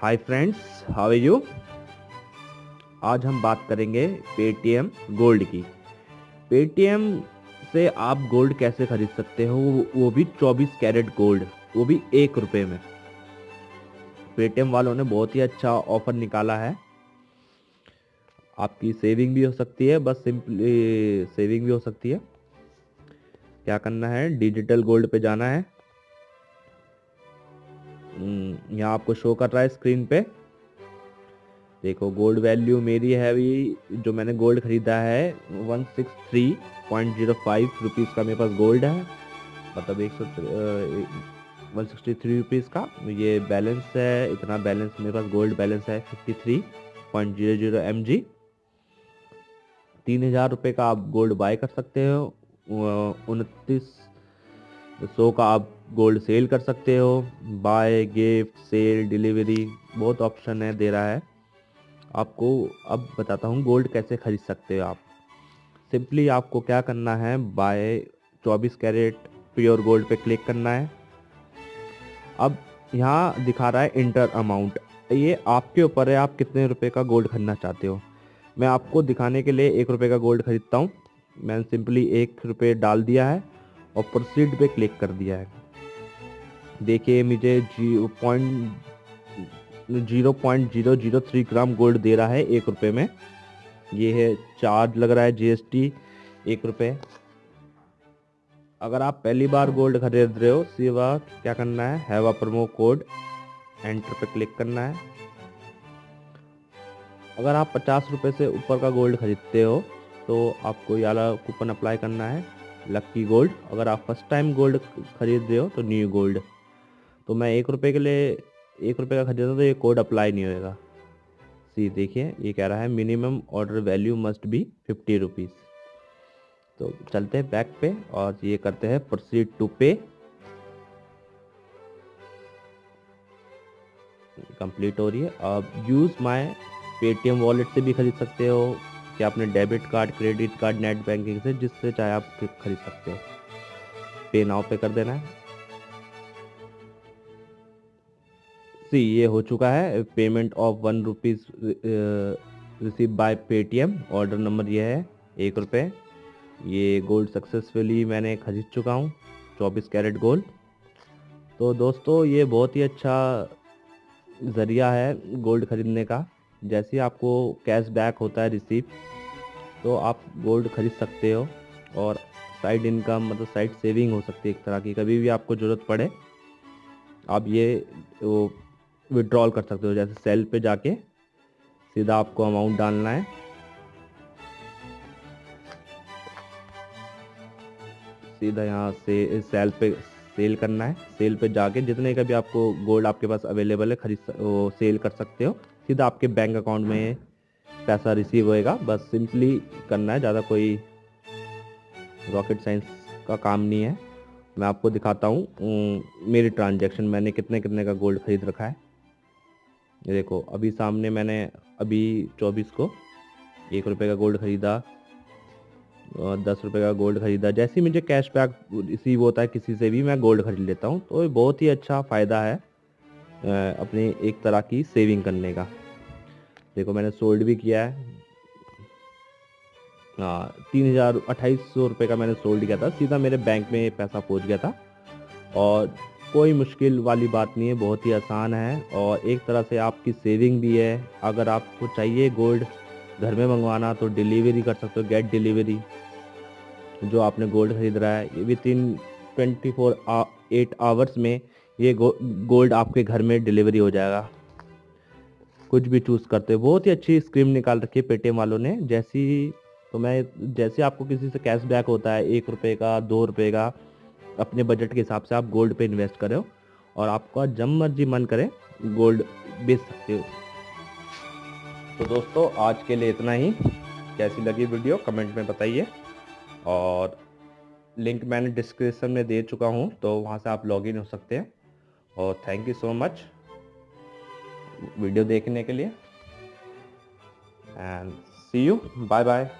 Hi friends how are you आज हम बात करेंगे पेटीएम गोल्ड की। पेटीएम से आप गोल्ड कैसे खरीद सकते हो? वो भी 24 कैरेट गोल्ड वो भी एक रुपये में। पेटीएम वालों ने बहुत ही अच्छा ऑफ़र निकाला है। आपकी सेविंग भी हो सकती है, बस सिंपली सेविंग भी हो सकती है। क्या करना है? डिजिटल गोल्ड पे जाना है। यहाँ आपको शो कर रहा है स्क्रीन पे। देखो गोल्ड वैल्यू मेरी है अभी, जो मैंने गोल्ड खरीदा है one six three point zero five rupees का मेरे पास गोल्ड है। मतलब एक सौ वन सिक्सटी थ्री रुपीज़ का। ये बैलेंस है, इतना बैलेंस मेरे पास गोल्ड बैलेंस है fifty three point zero zero M G तीन हज़ार रुपये का आप गोल्ड बाय कर सकते हो उनतीस सौ का आप गोल्ड सेल कर सकते हो। बाय, गिफ्ट, सेल, डिलीवरी, बहुत ऑप्शन है, दे रहा है। आपको अब बताता हूँ गोल्ड कैसे खरीद सकते हो आप। सिंपली आपको क्या करना है, बाय 24 कैरेट प्योर गोल्ड पे क्लिक करना है। अब यहाँ दिखा रहा है इंटर अमाउंट। ये आपके ऊपर है, आप कितने रुपए का गोल्ड खरीदना चाहते हो। मैं आपको दिखाने के लिए एक रुपये का गोल्ड खरीदता हूँ। मैंने सिंपली एक रुपये डाल दिया है। और प्रोसीड पे क्लिक कर दिया है। देखिए, मुझे जी point zero point zero zero three gram gold दे रहा है एक रुपये में। ये है चार्ज लग रहा है जीएसटी एक रुपये अगर आप पहली बार गोल्ड खरीद रहे हो, सिवा क्या करना है? हैवा प्रोमो कोड एंटर पे क्लिक करना है। अगर आप पचास रुपये से ऊपर का गोल्ड खरीदते हो तो आपको ये वाला कूपन अप्लाई करना है। लक्की गोल्ड अगर आप फ़र्स्ट टाइम गोल्ड खरीद रहे हो तो न्यू गोल्ड तो मैं एक रुपये के लिए, एक रुपये का खरीदा तो ये कोड अप्लाई नहीं होएगा। सी देखिए, ये कह रहा है minimum order value must be fifty rupees तो चलते हैं बैक पे और ये करते हैं प्रोसीड टू पे कंप्लीट हो रही है। अब यूज़ माय पेटीएम वॉलेट से भी खरीद सकते हो। कि आपने debit card, credit card, net banking से जिससे चाहे आप खरीद सकते हो। पे नाव पे कर देना है। सी, ये हो चुका है payment of one rupees receive by Paytm order number ये है, एक रुपये ये गोल्ड सक्सेसफुली मैंने खरीद चुका हूँ, चौबीस कैरेट गोल्ड तो दोस्तों, ये बहुत ही अच्छा ज़रिया है गोल्ड ख़रीदने का। जैसे ही आपको कैश बैक होता है रिसीव तो आप गोल्ड खरीद सकते हो और साइड इनकम मतलब साइड सेविंग हो सकती है एक तरह की। कभी भी आपको ज़रूरत पड़े, आप ये, वो विड्रॉल कर सकते हो। जैसे सेल पे जाके सीधा आपको अमाउंट डालना है। सीधा यहाँ से सेल पे सेल करना है। सेल पे जाके जितने का भी आपको गोल्ड आपके पास अवेलेबल है, खरीद सेल कर सकते हो। सीधा आपके बैंक अकाउंट में पैसा रिसीव होएगा। बस सिंपली करना है, ज़्यादा कोई रॉकेट साइंस का काम नहीं है। मैं आपको दिखाता हूँ मेरी ट्रांजैक्शन। मैंने कितने कितने का गोल्ड खरीद रखा है। देखो, अभी सामने मैंने अभी चौबीस को एक रुपये का गोल्ड खरीदा। दस रुपये का गोल्ड खरीदा। जैसे ही मुझे कैश बैक रिसीव होता है किसी से भी, मैं गोल्ड खरीद लेता हूँ। तो ये बहुत ही अच्छा फ़ायदा है अपनी एक तरह की सेविंग करने का। देखो, मैंने सोल्ड भी किया है। हाँ तीन हज़ार अट्ठाईस सौ रुपये का मैंने सोल्ड किया था। सीधा मेरे बैंक में पैसा पहुँच गया था। और कोई मुश्किल वाली बात नहीं है, बहुत ही आसान है। और एक तरह से आपकी सेविंग भी है। अगर आपको चाहिए गोल्ड घर में मंगवाना तो डिलीवरी कर सकते हो गेट डिलीवरी जो आपने गोल्ड खरीद रहा है within twenty four eight hours में ये गो, गोल्ड आपके घर में डिलीवरी हो जाएगा। कुछ भी चूज़ करते हो। बहुत ही अच्छी स्कीम निकाल रखी है पेटीएम वालों ने। जैसी तो मैं जैसे आपको किसी से कैश बैक होता है एक रुपये का दो रुपये का अपने बजट के हिसाब से आप गोल्ड पे इन्वेस्ट करो और आपका जब मर्ज़ी मन करे गोल्ड बेच सकते हो। तो दोस्तों आज के लिए इतना ही। कैसी लगी वीडियो कमेंट में बताइए। और लिंक मैंने डिस्क्रिप्शन में दे चुका हूँ तो वहाँ से आप लॉगिन हो सकते हैं। और thank you so much video देखने के लिए। And see you bye bye